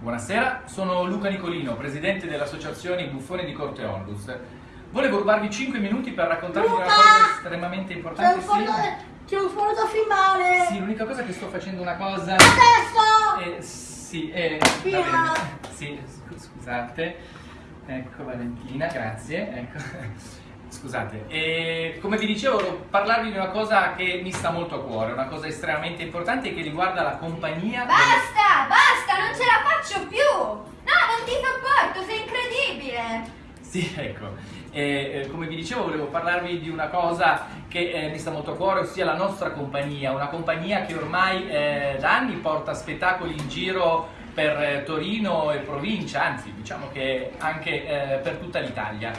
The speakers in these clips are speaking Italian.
Buonasera, sono Luca Nicolino, presidente dell'associazione Buffoni di Corte Onlus. Volevo rubarvi 5 minuti per raccontarvi Luca! una cosa estremamente importante. C'è un foto, c'è un foto da filmare! Sì, l'unica cosa è che sto facendo una cosa... Adesso! Eh, sì, eh, Filma. va bene. Sì, scu- scusate. Ecco Valentina, grazie. Ecco. Scusate, e come vi dicevo, volevo parlarvi di una cosa che mi sta molto a cuore, una cosa estremamente importante che riguarda la compagnia. delle- Basta, basta, non ce Sì, ecco. Eh, come vi dicevo, volevo parlarvi di una cosa che eh, mi sta molto a cuore, ossia la nostra compagnia, una compagnia che ormai eh, da anni porta spettacoli in giro per eh, Torino e provincia, anzi diciamo che anche eh, per tutta l'Italia.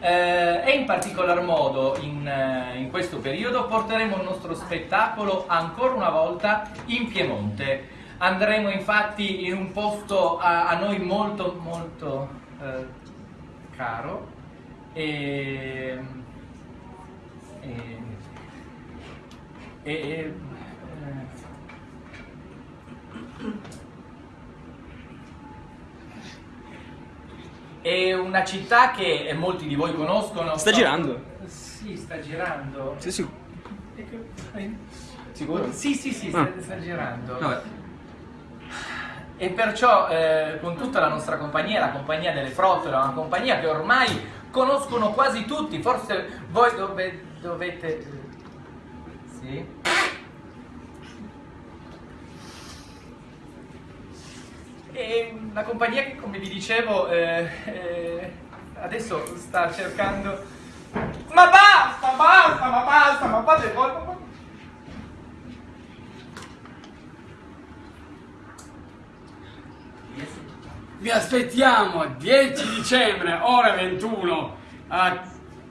Eh, e in particolar modo in, in questo periodo porteremo il nostro spettacolo ancora una volta in Piemonte. Andremo infatti in un posto a, a noi molto molto caro e, e, e- e- è una città che molti di voi conoscono. Sta girando? Sì, sta girando. Sì, sì. Sicuro? Sì, sì, sì, sta, Ah. sta girando. Vabbè. E perciò eh, con tutta la nostra compagnia, la compagnia delle frottole, una compagnia che ormai conoscono quasi tutti, forse voi dove- dovete... Sì? È una compagnia che come vi dicevo eh, eh, adesso sta cercando... Ma basta, basta, ma basta, ma fate voi... ma- Vi aspettiamo 10 dicembre, ore 21, a-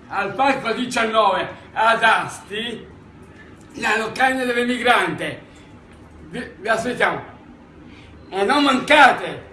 al Parco 19 ad Asti, la locanda dell'emigrante. Vi, vi aspettiamo. E non mancate!